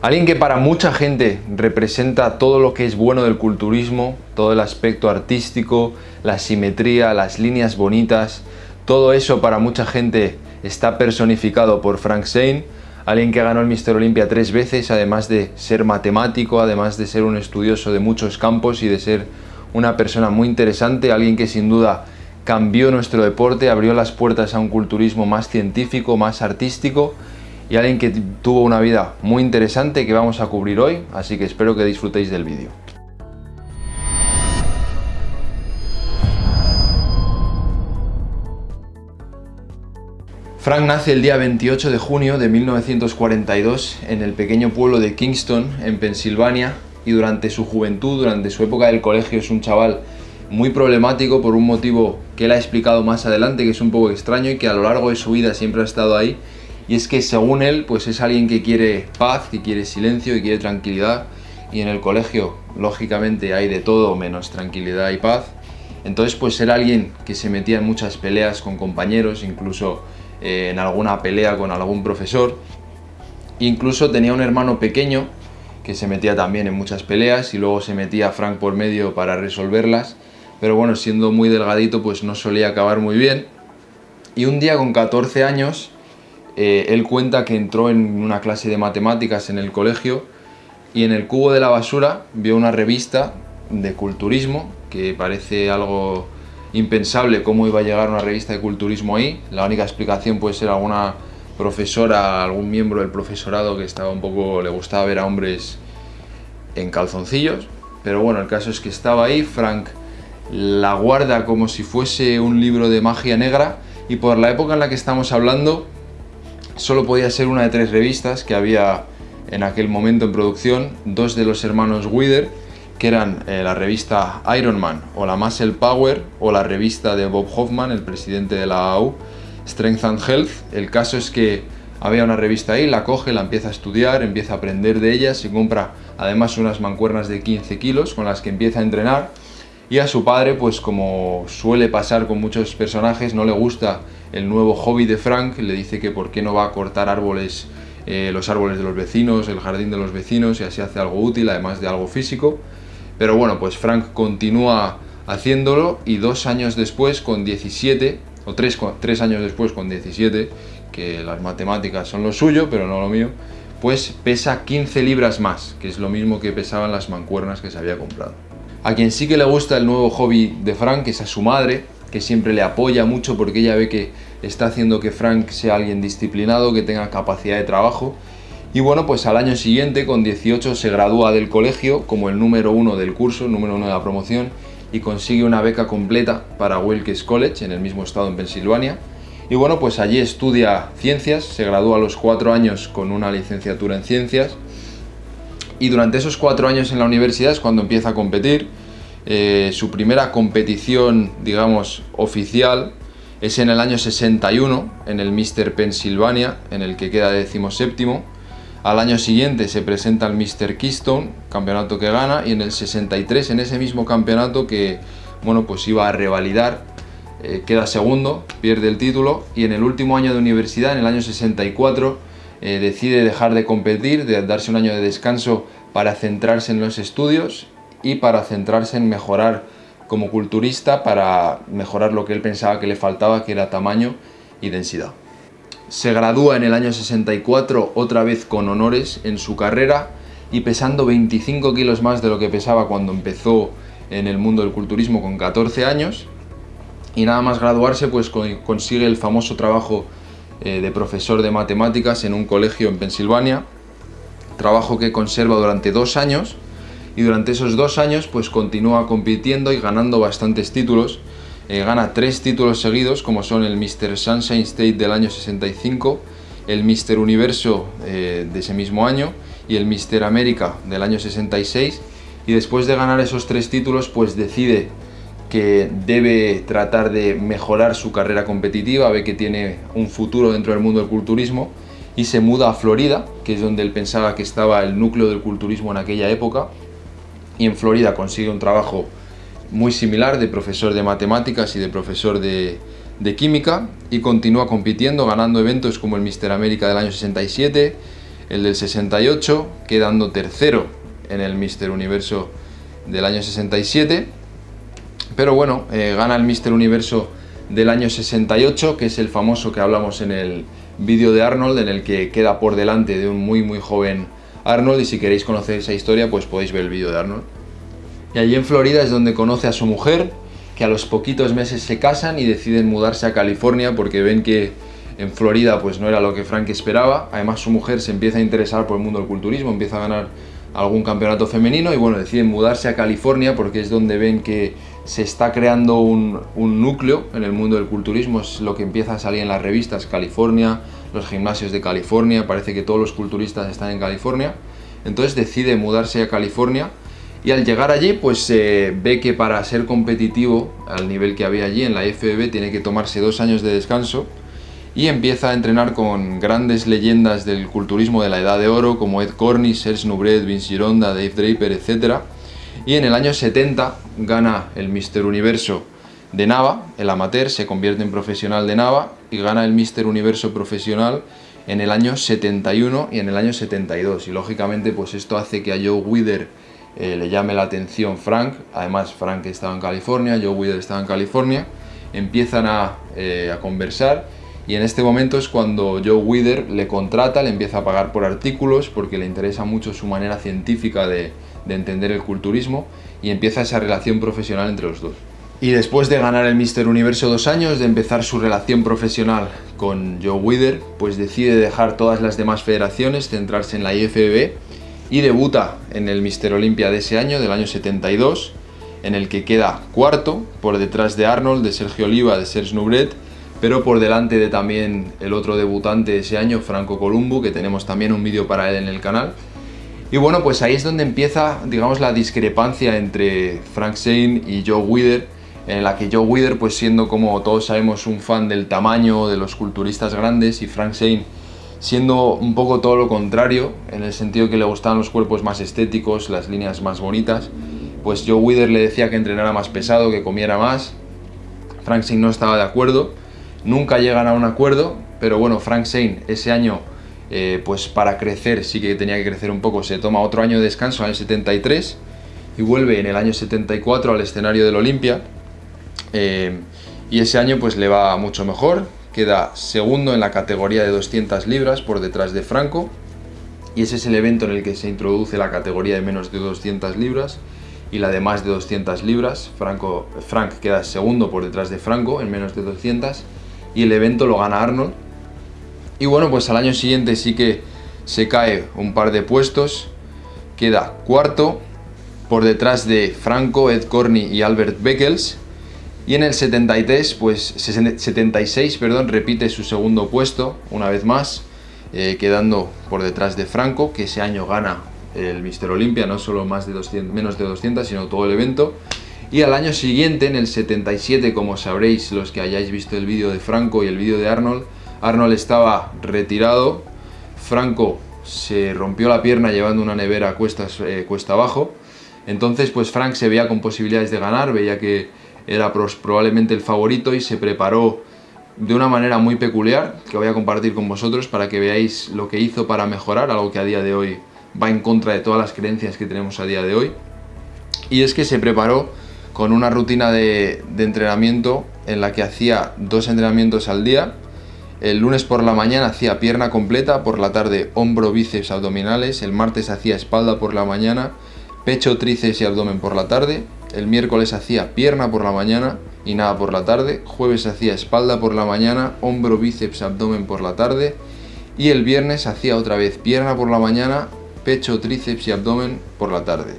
Alguien que para mucha gente representa todo lo que es bueno del culturismo, todo el aspecto artístico, la simetría, las líneas bonitas, todo eso para mucha gente está personificado por Frank Zane, alguien que ganó el Mister Olympia tres veces, además de ser matemático, además de ser un estudioso de muchos campos y de ser una persona muy interesante, alguien que sin duda cambió nuestro deporte, abrió las puertas a un culturismo más científico, más artístico y alguien que tuvo una vida muy interesante que vamos a cubrir hoy, así que espero que disfrutéis del vídeo. Frank nace el día 28 de junio de 1942 en el pequeño pueblo de Kingston, en Pensilvania, y durante su juventud, durante su época del colegio, es un chaval muy problemático por un motivo que él ha explicado más adelante, que es un poco extraño y que a lo largo de su vida siempre ha estado ahí, y es que según él, pues es alguien que quiere paz, que quiere silencio, que quiere tranquilidad, y en el colegio, lógicamente, hay de todo menos tranquilidad y paz. Entonces, pues era alguien que se metía en muchas peleas con compañeros, incluso eh, en alguna pelea con algún profesor. Incluso tenía un hermano pequeño que se metía también en muchas peleas y luego se metía Frank por medio para resolverlas. Pero bueno, siendo muy delgadito, pues no solía acabar muy bien. Y un día con 14 años, eh, él cuenta que entró en una clase de matemáticas en el colegio y en el cubo de la basura vio una revista de culturismo que parece algo impensable cómo iba a llegar una revista de culturismo ahí. La única explicación puede ser alguna profesora, algún miembro del profesorado que estaba un poco, le gustaba ver a hombres en calzoncillos. Pero bueno, el caso es que estaba ahí, Frank la guarda como si fuese un libro de magia negra y por la época en la que estamos hablando solo podía ser una de tres revistas que había en aquel momento en producción, dos de los hermanos Wither, que eran eh, la revista Iron Man o la Muscle Power o la revista de Bob Hoffman, el presidente de la AU, Strength and Health. El caso es que había una revista ahí, la coge, la empieza a estudiar, empieza a aprender de ella, se compra además unas mancuernas de 15 kilos con las que empieza a entrenar y a su padre, pues como suele pasar con muchos personajes, no le gusta el nuevo hobby de Frank, le dice que por qué no va a cortar árboles, eh, los árboles de los vecinos, el jardín de los vecinos y así hace algo útil, además de algo físico. Pero bueno, pues Frank continúa haciéndolo y dos años después, con 17, o tres, tres años después con 17, que las matemáticas son lo suyo, pero no lo mío, pues pesa 15 libras más, que es lo mismo que pesaban las mancuernas que se había comprado. A quien sí que le gusta el nuevo hobby de Frank es a su madre, que siempre le apoya mucho porque ella ve que está haciendo que Frank sea alguien disciplinado, que tenga capacidad de trabajo. Y bueno, pues al año siguiente, con 18, se gradúa del colegio como el número uno del curso, número uno de la promoción, y consigue una beca completa para Wilkes College, en el mismo estado en Pensilvania. Y bueno, pues allí estudia ciencias, se gradúa a los cuatro años con una licenciatura en ciencias. Y durante esos cuatro años en la universidad es cuando empieza a competir, eh, su primera competición, digamos, oficial es en el año 61, en el Mr. Pennsylvania, en el que queda séptimo. Al año siguiente se presenta el Mr. Keystone, campeonato que gana, y en el 63, en ese mismo campeonato que, bueno, pues iba a revalidar, eh, queda segundo, pierde el título, y en el último año de universidad, en el año 64, eh, decide dejar de competir, de darse un año de descanso para centrarse en los estudios y para centrarse en mejorar como culturista, para mejorar lo que él pensaba que le faltaba, que era tamaño y densidad. Se gradúa en el año 64 otra vez con honores en su carrera y pesando 25 kilos más de lo que pesaba cuando empezó en el mundo del culturismo con 14 años. Y nada más graduarse pues consigue el famoso trabajo eh, de profesor de matemáticas en un colegio en Pensilvania. Trabajo que conserva durante dos años y durante esos dos años pues continúa compitiendo y ganando bastantes títulos. Eh, gana tres títulos seguidos como son el Mr. Sunshine State del año 65, el Mr. Universo eh, de ese mismo año y el Mr. América del año 66 y después de ganar esos tres títulos pues decide que debe tratar de mejorar su carrera competitiva, ve que tiene un futuro dentro del mundo del culturismo y se muda a Florida, que es donde él pensaba que estaba el núcleo del culturismo en aquella época, y en Florida consigue un trabajo muy similar de profesor de matemáticas y de profesor de, química y continúa compitiendo, ganando eventos como el Mister América del año 67, el del 68, quedando tercero en el Mister Universo del año 67. Pero bueno, eh, gana el Mister Universo del año 68, que es el famoso que hablamos en el vídeo de Arnold, en el que queda por delante de un muy muy joven Arnold, y si queréis conocer esa historia, pues podéis ver el vídeo de Arnold. Y allí en Florida es donde conoce a su mujer, que a los poquitos meses se casan y deciden mudarse a California porque ven que en Florida pues no era lo que Frank esperaba. Además su mujer se empieza a interesar por el mundo del culturismo, empieza a ganar algún campeonato femenino y bueno, deciden mudarse a California porque es donde ven que se está creando un, núcleo en el mundo del culturismo, es lo que empieza a salir en las revistas, California, los gimnasios de California, parece que todos los culturistas están en California, entonces decide mudarse a California y al llegar allí pues se ve que para ser competitivo al nivel que había allí en la FBB tiene que tomarse dos años de descanso y empieza a entrenar con grandes leyendas del culturismo de la Edad de Oro como Ed Cornish, Serge Nubret, Vince Gironda, Dave Draper, etc. Y en el año 70 gana el Mister Universo de Nava, el amateur, se convierte en profesional de Nava y gana el Mister Universo profesional en el año 71 y en el año 72. Y lógicamente pues esto hace que a Joe Wither eh, le llame la atención Frank, además Frank estaba en California, Joe Wither estaba en California, empiezan a, eh, a conversar y en este momento es cuando Joe Wither le contrata, le empieza a pagar por artículos porque le interesa mucho su manera científica de, entender el culturismo y empieza esa relación profesional entre los dos. Y después de ganar el Mister Universo dos años, de empezar su relación profesional con Joe Wither, pues decide dejar todas las demás federaciones, centrarse en la IFBB y debuta en el Mister Olympia de ese año, del año 72, en el que queda cuarto por detrás de Arnold, de Sergio Oliva, de Serge Nubret pero por delante de también el otro debutante ese año, Franco Columbu, que tenemos también un vídeo para él en el canal. Y bueno, pues ahí es donde empieza, digamos, la discrepancia entre Frank Zane y Joe Wither, en la que Joe Wither, pues siendo como todos sabemos un fan del tamaño de los culturistas grandes y Frank Zane siendo un poco todo lo contrario, en el sentido que le gustaban los cuerpos más estéticos, las líneas más bonitas, pues Joe Wither le decía que entrenara más pesado, que comiera más, Frank Zane no estaba de acuerdo, Nunca llegan a un acuerdo, pero bueno, Frank Zane ese año, eh, pues para crecer, sí que tenía que crecer un poco, se toma otro año de descanso, en el 73, y vuelve en el año 74 al escenario del Olimpia. Eh, y ese año pues le va mucho mejor, queda segundo en la categoría de 200 libras por detrás de Franco, y ese es el evento en el que se introduce la categoría de menos de 200 libras y la de más de 200 libras. Franco, Frank queda segundo por detrás de Franco en menos de 200 y el evento lo gana Arnold. Y bueno, pues al año siguiente sí que se cae un par de puestos, queda cuarto por detrás de Franco, Ed Corney y Albert Beckels. Y en el 73, pues 76, perdón, repite su segundo puesto una vez más, eh, quedando por detrás de Franco, que ese año gana el Mister Olympia, no solo más de 200, menos de 200, sino todo el evento. Y al año siguiente, en el 77, como sabréis los que hayáis visto el vídeo de Franco y el vídeo de Arnold, Arnold estaba retirado, Franco se rompió la pierna llevando una nevera cuestas, eh, cuesta abajo, entonces pues Frank se veía con posibilidades de ganar, veía que era probablemente el favorito y se preparó de una manera muy peculiar que voy a compartir con vosotros para que veáis lo que hizo para mejorar, algo que a día de hoy va en contra de todas las creencias que tenemos a día de hoy. Y es que se preparó con una rutina de, entrenamiento en la que hacía dos entrenamientos al día. El lunes por la mañana hacía pierna completa, por la tarde hombro, bíceps, abdominales. El martes hacía espalda por la mañana, pecho, tríceps y abdomen por la tarde. El miércoles hacía pierna por la mañana y nada por la tarde. Jueves hacía espalda por la mañana, hombro, bíceps, abdomen por la tarde. Y el viernes hacía otra vez pierna por la mañana, pecho, tríceps y abdomen por la tarde.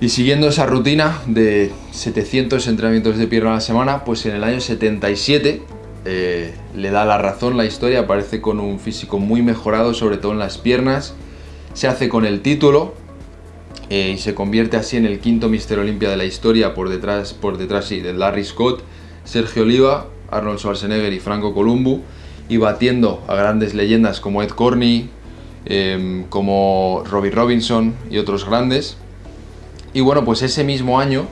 Y siguiendo esa rutina de 700 entrenamientos de pierna a la semana, pues en el año 77 eh, le da la razón la historia, aparece con un físico muy mejorado, sobre todo en las piernas, se hace con el título eh, y se convierte así en el quinto Mister Olympia de la historia por detrás, por detrás sí, de Larry Scott, Sergio Oliva, Arnold Schwarzenegger y Franco Columbu y batiendo a grandes leyendas como Ed Corney, em, como Robbie Robinson y otros grandes. Y bueno, pues ese mismo año,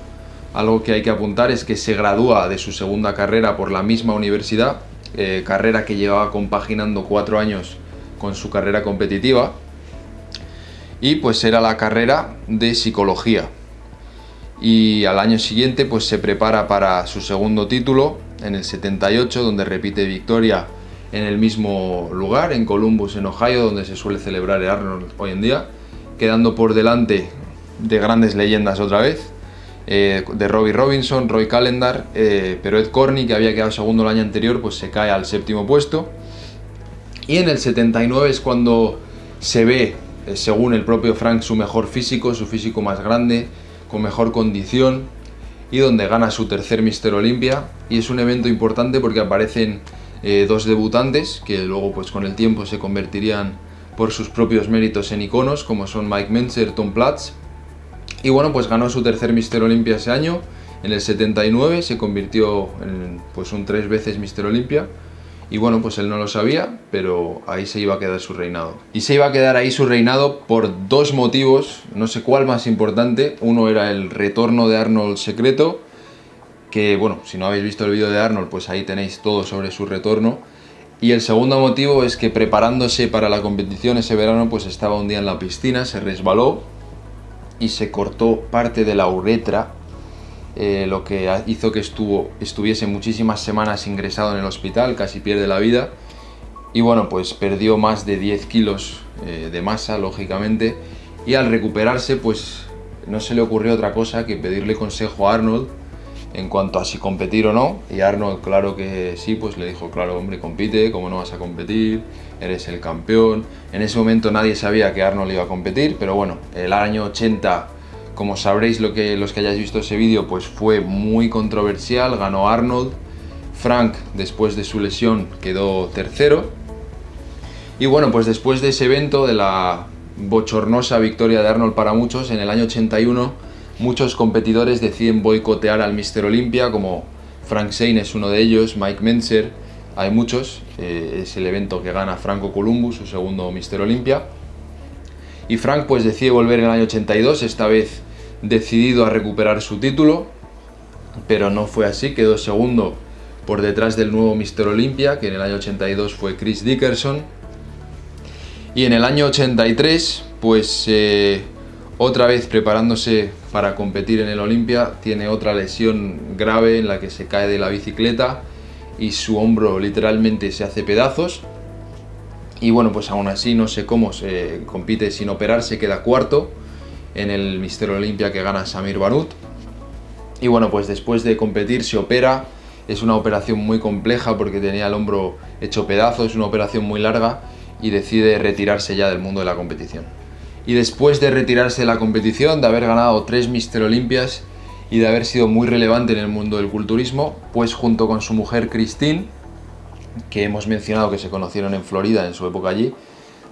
algo que hay que apuntar es que se gradúa de su segunda carrera por la misma universidad, eh, carrera que llevaba compaginando cuatro años con su carrera competitiva. Y pues era la carrera de psicología. Y al año siguiente pues se prepara para su segundo título en el 78 donde repite victoria en el mismo lugar, en Columbus, en Ohio, donde se suele celebrar el Arnold hoy en día, quedando por delante de grandes leyendas otra vez, eh, de Robbie Robinson, Roy Calendar, eh, pero Ed Corney, que había quedado segundo el año anterior, pues se cae al séptimo puesto. Y en el 79 es cuando se ve, según el propio Frank, su mejor físico, su físico más grande, con mejor condición, y donde gana su tercer Mister Olympia. Y es un evento importante porque aparecen dos debutantes, que luego pues con el tiempo se convertirían por sus propios méritos en iconos, como son Mike Menzer, Tom Platz, y bueno, pues ganó su tercer Mister Olympia ese año. En el 79 se convirtió en pues un tres veces Mister Olympia. Y bueno, pues él no lo sabía, pero ahí se iba a quedar su reinado. Y se iba a quedar ahí su reinado por dos motivos, no sé cuál más importante. Uno era el retorno de Arnold secreto, que bueno, si no habéis visto el vídeo de Arnold, pues ahí tenéis todo sobre su retorno. Y el segundo motivo es que preparándose para la competición ese verano, pues estaba un día en la piscina, se resbaló y se cortó parte de la uretra, eh, lo que hizo que estuvo, estuviese muchísimas semanas ingresado en el hospital, casi pierde la vida. Y bueno, pues perdió más de 10 kilos eh, de masa, lógicamente, y al recuperarse, pues no se le ocurrió otra cosa que pedirle consejo a Arnold en cuanto a si competir o no. Y Arnold, claro que sí, pues le dijo, claro, hombre, compite, ¿cómo no vas a competir? Eres el campeón. En ese momento nadie sabía que Arnold iba a competir, pero bueno, el año 80, como sabréis lo que, los que hayáis visto ese vídeo, pues fue muy controversial, ganó Arnold. Frank, después de su lesión, quedó tercero. Y bueno, pues después de ese evento, de la bochornosa victoria de Arnold para muchos, en el año 81 Muchos competidores deciden boicotear al Mister Olympia, como Frank Zane es uno de ellos, Mike Menzer, hay muchos, eh, es el evento que gana Franco Columbus, su segundo Mister Olympia. Y Frank pues decide volver en el año 82, esta vez decidido a recuperar su título, pero no fue así, quedó segundo por detrás del nuevo Mister Olympia, que en el año 82 fue Chris Dickerson. Y en el año 83, pues eh, otra vez preparándose para competir en el Olimpia, tiene otra lesión grave en la que se cae de la bicicleta y su hombro literalmente se hace pedazos. Y bueno, pues aún así no sé cómo se compite sin operar, se queda cuarto en el Mister Olimpia que gana Samir Banut. Y bueno, pues después de competir se opera, es una operación muy compleja porque tenía el hombro hecho pedazos, es una operación muy larga y decide retirarse ya del mundo de la competición y después de retirarse de la competición, de haber ganado tres Mister Olimpias y de haber sido muy relevante en el mundo del culturismo, pues junto con su mujer Christine, que hemos mencionado que se conocieron en Florida en su época allí,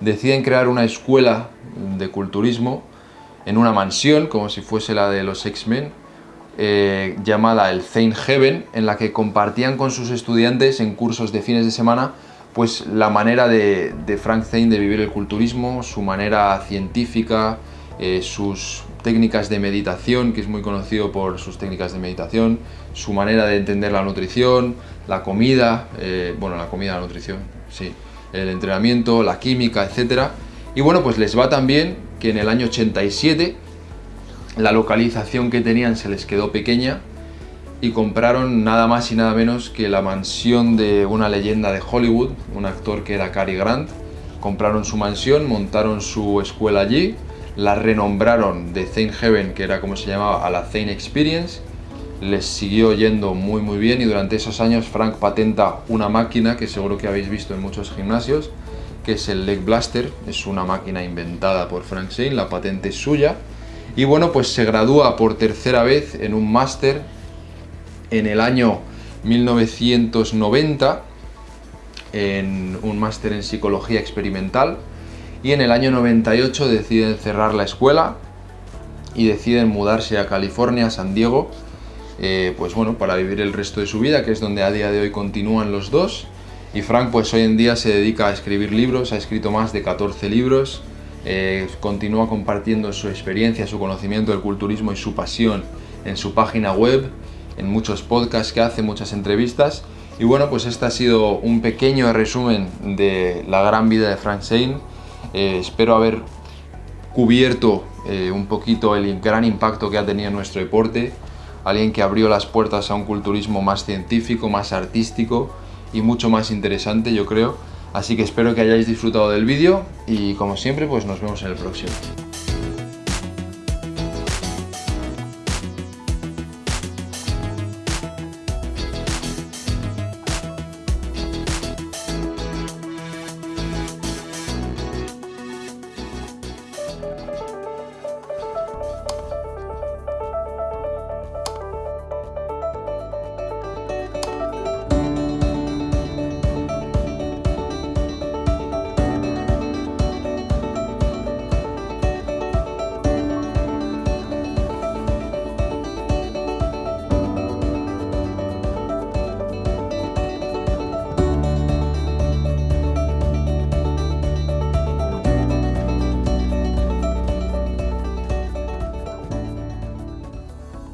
deciden crear una escuela de culturismo en una mansión, como si fuese la de los X-Men, eh, llamada el Zane Heaven, en la que compartían con sus estudiantes en cursos de fines de semana pues la manera de, Frank Zane de vivir el culturismo, su manera científica, eh, sus técnicas de meditación, que es muy conocido por sus técnicas de meditación, su manera de entender la nutrición, la comida, eh, bueno, la comida, la nutrición, sí, el entrenamiento, la química, etc. Y bueno, pues les va tan bien que en el año 87 la localización que tenían se les quedó pequeña y compraron nada más y nada menos que la mansión de una leyenda de Hollywood, un actor que era Cary Grant. Compraron su mansión, montaron su escuela allí, la renombraron de Zane Heaven, que era como se llamaba, a la Zane Experience. Les siguió yendo muy muy bien y durante esos años Frank patenta una máquina que seguro que habéis visto en muchos gimnasios, que es el Leg Blaster. Es una máquina inventada por Frank Zane, la patente es suya. Y bueno, pues se gradúa por tercera vez en un máster en el año 1990 en un máster en psicología experimental y en el año 98 deciden cerrar la escuela y deciden mudarse a California, San Diego, eh, pues bueno, para vivir el resto de su vida, que es donde a día de hoy continúan los dos. Y Frank pues hoy en día se dedica a escribir libros, ha escrito más de 14 libros, eh, continúa compartiendo su experiencia, su conocimiento del culturismo y su pasión en su página web en muchos podcasts que hace, muchas entrevistas. Y bueno, pues este ha sido un pequeño resumen de la gran vida de Frank Zane. Eh, espero haber cubierto eh, un poquito el gran impacto que ha tenido nuestro deporte, alguien que abrió las puertas a un culturismo más científico, más artístico y mucho más interesante yo creo. Así que espero que hayáis disfrutado del vídeo y como siempre pues nos vemos en el próximo.